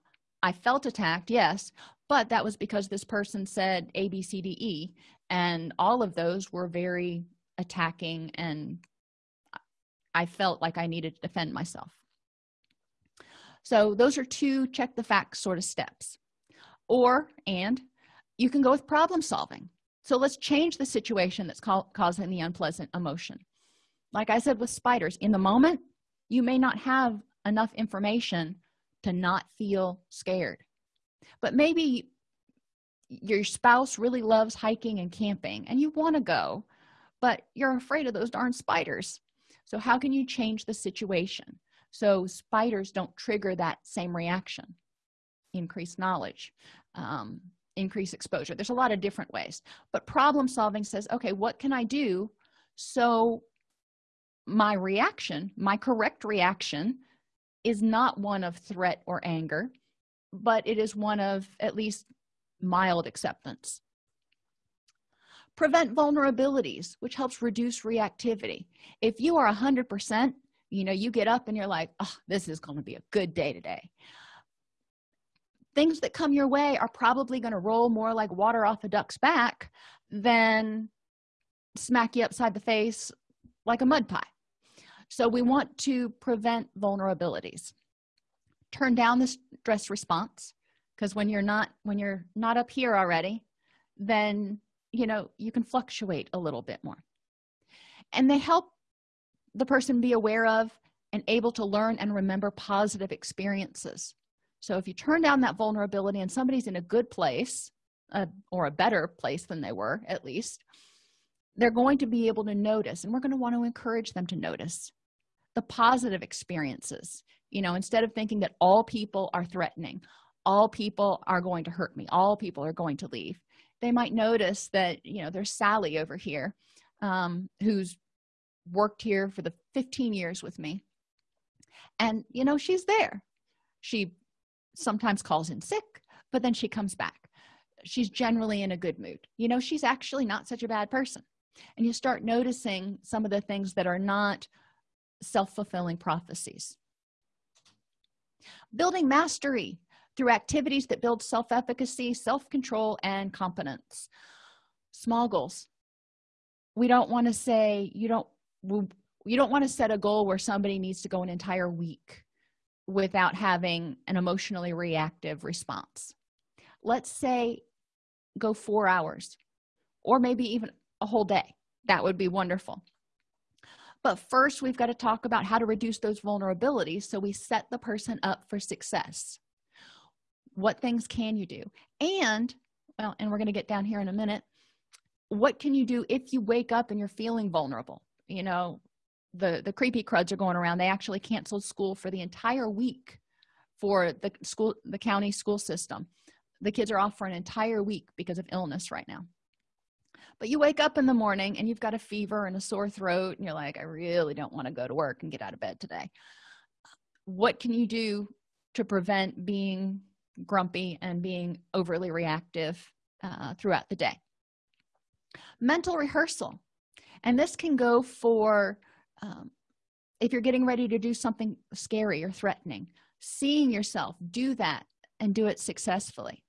i felt attacked yes but that was because this person said a b c d e and all of those were very attacking and i felt like i needed to defend myself. So those are two check the facts sort of steps. Or and you can go with problem solving so let's change the situation that's causing the unpleasant emotion. Like i said with spiders in the moment you may not have enough information to not feel scared. But maybe your spouse really loves hiking and camping and you want to go but you're afraid of those darn spiders. So how can you change the situation so spiders don't trigger that same reaction? Increase knowledge um, increase exposure. There's a lot of different ways. But problem solving says okay what can i do so my reaction my correct reaction is not one of threat or anger but it is one of at least mild acceptance. Prevent vulnerabilities which helps reduce reactivity. If you are 100 percent you know you get up and you're like oh this is going to be a good day today things that come your way are probably going to roll more like water off a duck's back than smack you upside the face like a mud pie. So we want to prevent vulnerabilities. Turn down the stress response because when you're not when you're not up here already then you know you can fluctuate a little bit more. And they help the person be aware of and able to learn and remember positive experiences so if you turn down that vulnerability and somebody's in a good place uh, or a better place than they were at least they're going to be able to notice and we're going to want to encourage them to notice the positive experiences. You know instead of thinking that all people are threatening all people are going to hurt me all people are going to leave they might notice that you know there's sally over here um, who's worked here for the 15 years with me. And you know she's there. She sometimes calls in sick but then she comes back. She's generally in a good mood. You know she's actually not such a bad person. And you start noticing some of the things that are not self-fulfilling prophecies. Building mastery through activities that build self-efficacy self-control and competence. Small goals. We don't want to say you don't you don't want to set a goal where somebody needs to go an entire week without having an emotionally reactive response. Let's say go four hours or maybe even a whole day. That would be wonderful. But first we've got to talk about how to reduce those vulnerabilities so we set the person up for success. What things can you do? And well and we're going to get down here in a minute. What can you do if you wake up and you're feeling vulnerable? You know the the creepy cruds are going around. They actually canceled school for the entire week for the school the county school system. The kids are off for an entire week because of illness right now. But you wake up in the morning and you've got a fever and a sore throat and you're like i really don't want to go to work and get out of bed today. What can you do to prevent being grumpy and being overly reactive uh, throughout the day? Mental rehearsal. And this can go for um, if you're getting ready to do something scary or threatening seeing yourself do that and do it successfully.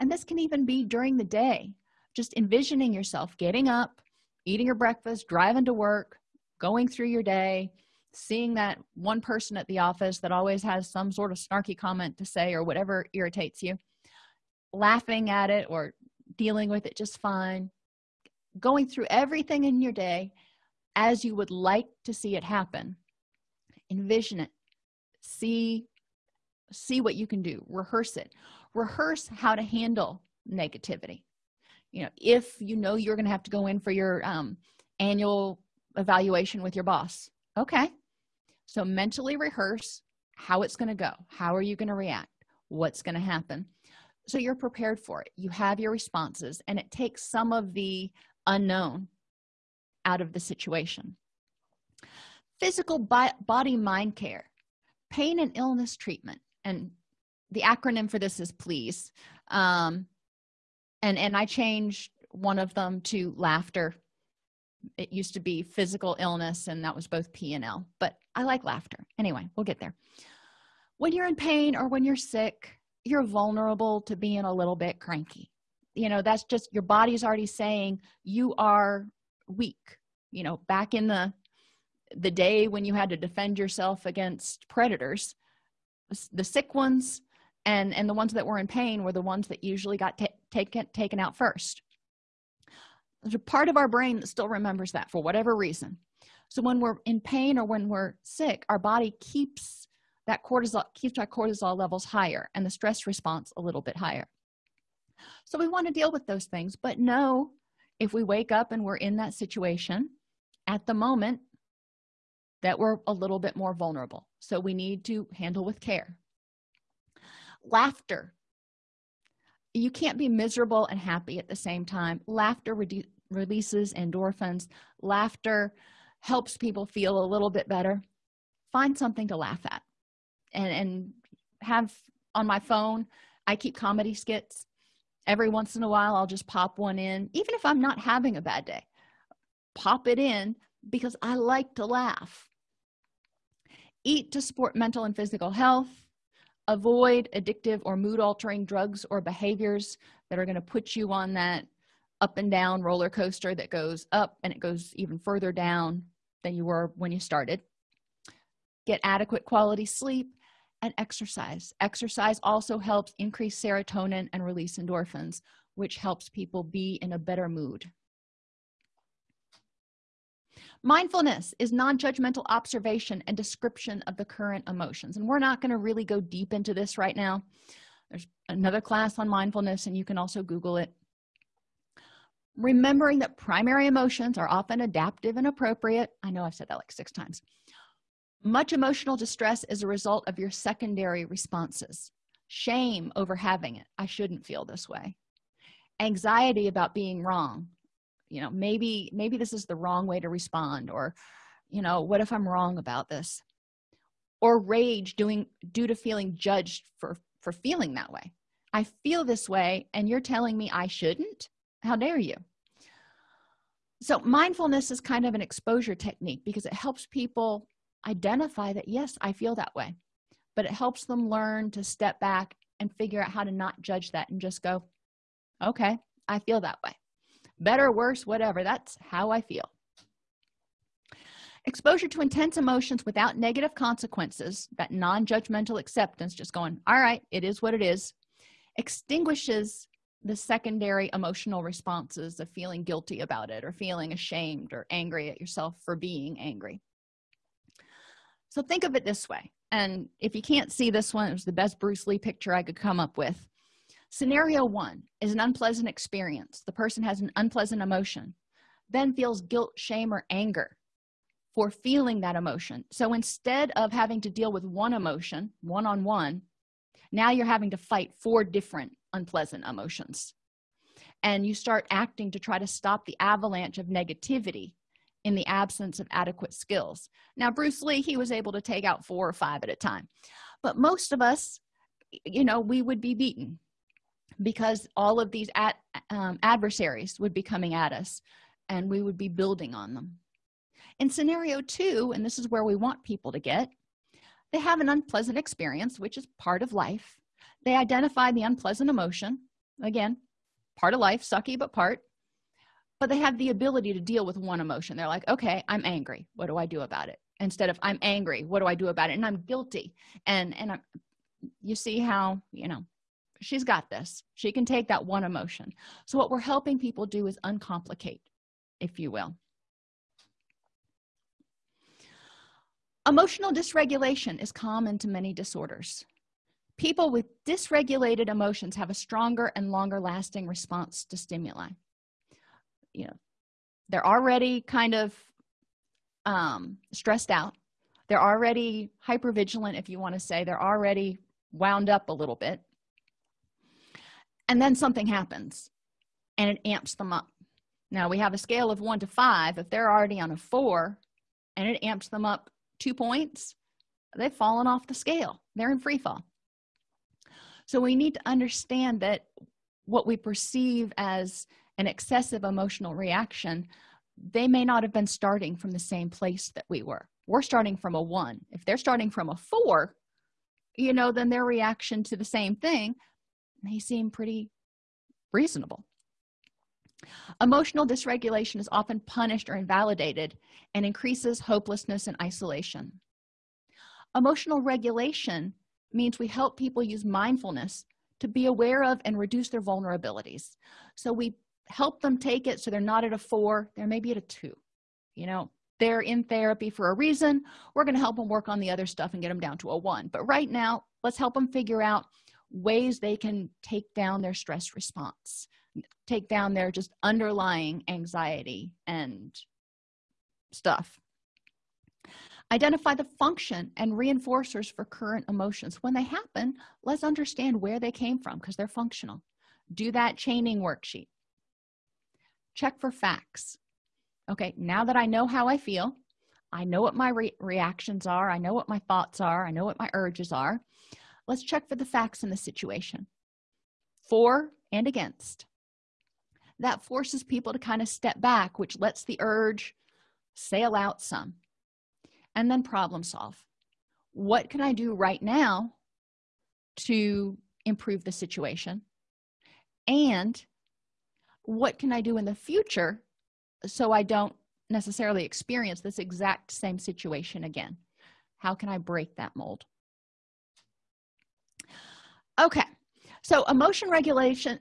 And this can even be during the day just envisioning yourself getting up eating your breakfast driving to work going through your day seeing that one person at the office that always has some sort of snarky comment to say or whatever irritates you laughing at it or dealing with it just fine going through everything in your day as you would like to see it happen. Envision it. See see what you can do. Rehearse it. Rehearse how to handle negativity. You know if you know you're going to have to go in for your um, annual evaluation with your boss okay. So mentally rehearse how it's going to go. How are you going to react? What's going to happen? So you're prepared for it. You have your responses and it takes some of the unknown out of the situation. Physical body mind care pain and illness treatment and the acronym for this is please. Um, and and i changed one of them to laughter. It used to be physical illness and that was both p and l but i like laughter. Anyway we'll get there. When you're in pain or when you're sick you're vulnerable to being a little bit cranky. You know that's just your body's already saying you are weak you know back in the the day when you had to defend yourself against predators the sick ones and and the ones that were in pain were the ones that usually got taken taken out first. There's a part of our brain that still remembers that for whatever reason. So when we're in pain or when we're sick our body keeps that cortisol keeps our cortisol levels higher and the stress response a little bit higher. So we want to deal with those things but know if we wake up and we're in that situation at the moment that we're a little bit more vulnerable. So we need to handle with care. Laughter. You can't be miserable and happy at the same time. Laughter releases endorphins. Laughter helps people feel a little bit better. Find something to laugh at. And and have on my phone i keep comedy skits every once in a while i'll just pop one in even if i'm not having a bad day. Pop it in because i like to laugh. Eat to support mental and physical health. Avoid addictive or mood altering drugs or behaviors that are going to put you on that up and down roller coaster that goes up and it goes even further down than you were when you started. Get adequate quality sleep and exercise. Exercise also helps increase serotonin and release endorphins which helps people be in a better mood. Mindfulness is non-judgmental observation and description of the current emotions and we're not going to really go deep into this right now. There's another class on mindfulness and you can also google it. Remembering that primary emotions are often adaptive and appropriate. I know i've said that like six times much emotional distress is a result of your secondary responses. Shame over having it. I shouldn't feel this way. Anxiety about being wrong. You know maybe maybe this is the wrong way to respond or you know what if i'm wrong about this? Or rage doing due to feeling judged for for feeling that way. I feel this way and you're telling me i shouldn't? How dare you? So mindfulness is kind of an exposure technique because it helps people identify that yes i feel that way. But it helps them learn to step back and figure out how to not judge that and just go okay i feel that way. Better worse whatever. That's how i feel. Exposure to intense emotions without negative consequences that non-judgmental acceptance just going all right it is what it is extinguishes the secondary emotional responses of feeling guilty about it or feeling ashamed or angry at yourself for being angry so think of it this way and if you can't see this one it was the best bruce lee picture i could come up with. Scenario one is an unpleasant experience. The person has an unpleasant emotion then feels guilt shame or anger for feeling that emotion. So instead of having to deal with one emotion one-on-one -on -one, now you're having to fight four different unpleasant emotions. And you start acting to try to stop the avalanche of negativity in the absence of adequate skills. Now bruce lee he was able to take out four or five at a time. But most of us you know we would be beaten because all of these ad, um, adversaries would be coming at us and we would be building on them. In scenario two and this is where we want people to get they have an unpleasant experience which is part of life. They identify the unpleasant emotion. Again part of life sucky but part but they have the ability to deal with one emotion. They're like okay i'm angry. What do i do about it? Instead of i'm angry. What do i do about it? And i'm guilty. And and I'm, you see how you know she's got this. She can take that one emotion. So what we're helping people do is uncomplicate if you will. Emotional dysregulation is common to many disorders. People with dysregulated emotions have a stronger and longer lasting response to stimuli you know they're already kind of um, stressed out. They're already hyper vigilant if you want to say. They're already wound up a little bit. And then something happens and it amps them up. Now we have a scale of one to five. If they're already on a four and it amps them up two points they've fallen off the scale. They're in free fall. So we need to understand that what we perceive as an excessive emotional reaction they may not have been starting from the same place that we were. We're starting from a one. If they're starting from a four you know then their reaction to the same thing may seem pretty reasonable. Emotional dysregulation is often punished or invalidated and increases hopelessness and isolation. Emotional regulation means we help people use mindfulness to be aware of and reduce their vulnerabilities. So we help them take it so they're not at a four they're maybe at a two. You know they're in therapy for a reason. We're going to help them work on the other stuff and get them down to a one. But right now let's help them figure out ways they can take down their stress response take down their just underlying anxiety and stuff. Identify the function and reinforcers for current emotions. When they happen let's understand where they came from because they're functional. Do that chaining worksheet check for facts. Okay now that i know how i feel i know what my re reactions are i know what my thoughts are i know what my urges are let's check for the facts in the situation. For and against. That forces people to kind of step back which lets the urge sail out some. And then problem solve. What can i do right now to improve the situation? And what can i do in the future so i don't necessarily experience this exact same situation again? How can i break that mold? Okay so emotion regulation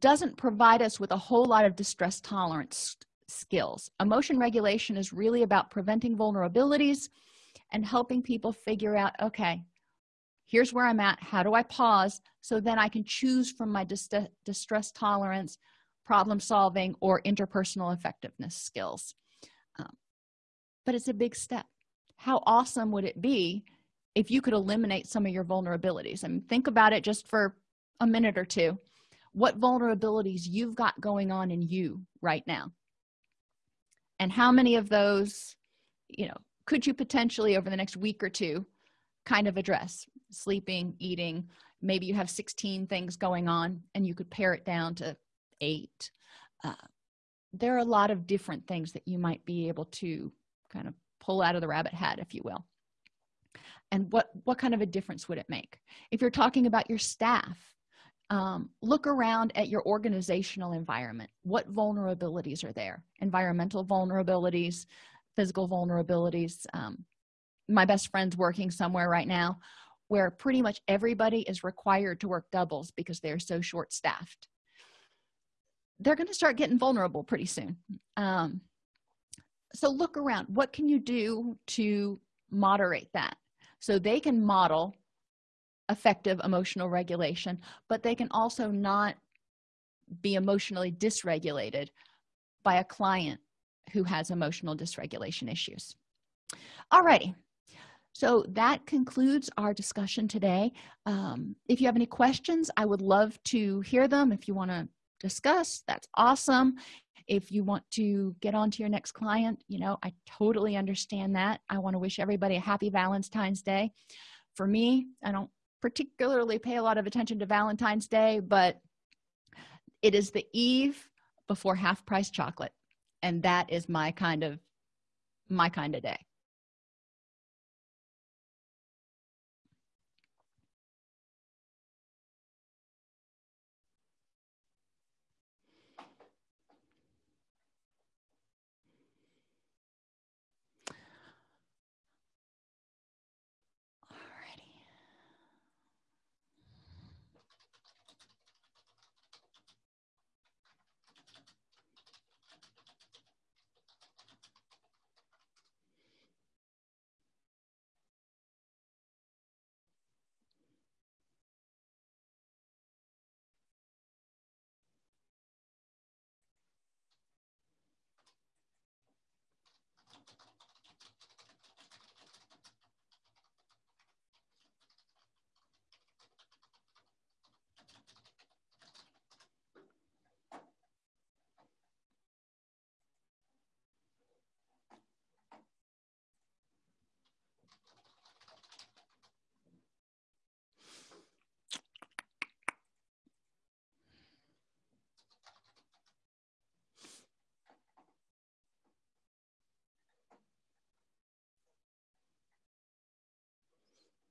doesn't provide us with a whole lot of distress tolerance skills. Emotion regulation is really about preventing vulnerabilities and helping people figure out okay here's where i'm at. How do i pause so then i can choose from my dis distress tolerance problem solving or interpersonal effectiveness skills. Um, but it's a big step. How awesome would it be if you could eliminate some of your vulnerabilities? I mean, think about it just for a minute or two. What vulnerabilities you've got going on in you right now. And how many of those you know could you potentially over the next week or two kind of address? Sleeping eating maybe you have 16 things going on and you could pare it down to eight uh, there are a lot of different things that you might be able to kind of pull out of the rabbit hat if you will. And what what kind of a difference would it make? If you're talking about your staff um, look around at your organizational environment. What vulnerabilities are there? Environmental vulnerabilities physical vulnerabilities um, my best friend's working somewhere right now where pretty much everybody is required to work doubles because they're so short staffed they're going to start getting vulnerable pretty soon. Um, so look around. What can you do to moderate that? So they can model effective emotional regulation but they can also not be emotionally dysregulated by a client who has emotional dysregulation issues. Alrighty. So that concludes our discussion today. Um, if you have any questions i would love to hear them. If you want to discuss that's awesome. If you want to get on to your next client you know i totally understand that. I want to wish everybody a happy valentine's day. For me i don't particularly pay a lot of attention to valentine's day but it is the eve before half price chocolate and that is my kind of my kind of day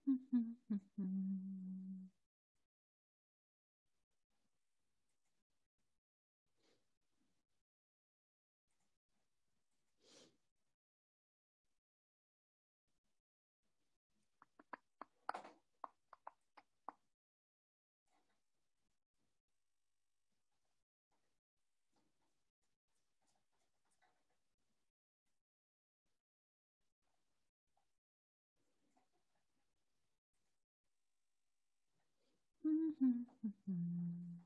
Mm-hmm. mm-hmm. 嗯嗯嗯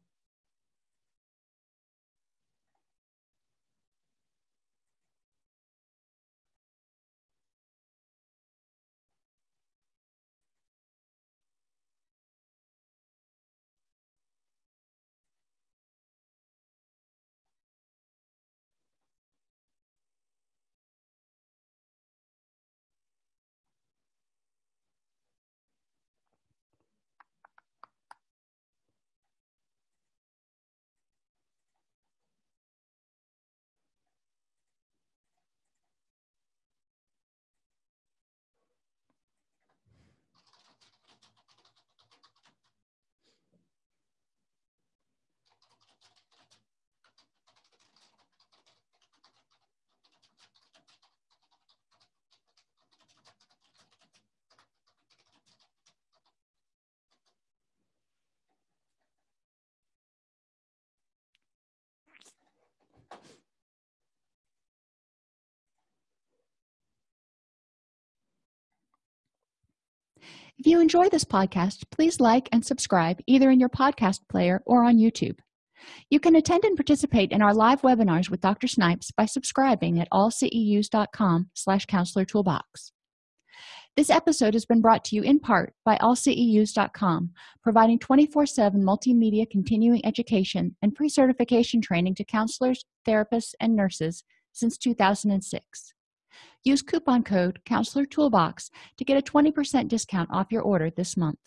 if you enjoy this podcast please like and subscribe either in your podcast player or on youtube. You can attend and participate in our live webinars with dr snipes by subscribing at allceus.com slash counselor toolbox. This episode has been brought to you in part by allceus.com providing 24-7 multimedia continuing education and pre-certification training to counselors therapists and nurses since 2006 use coupon code counselor toolbox to get a 20% discount off your order this month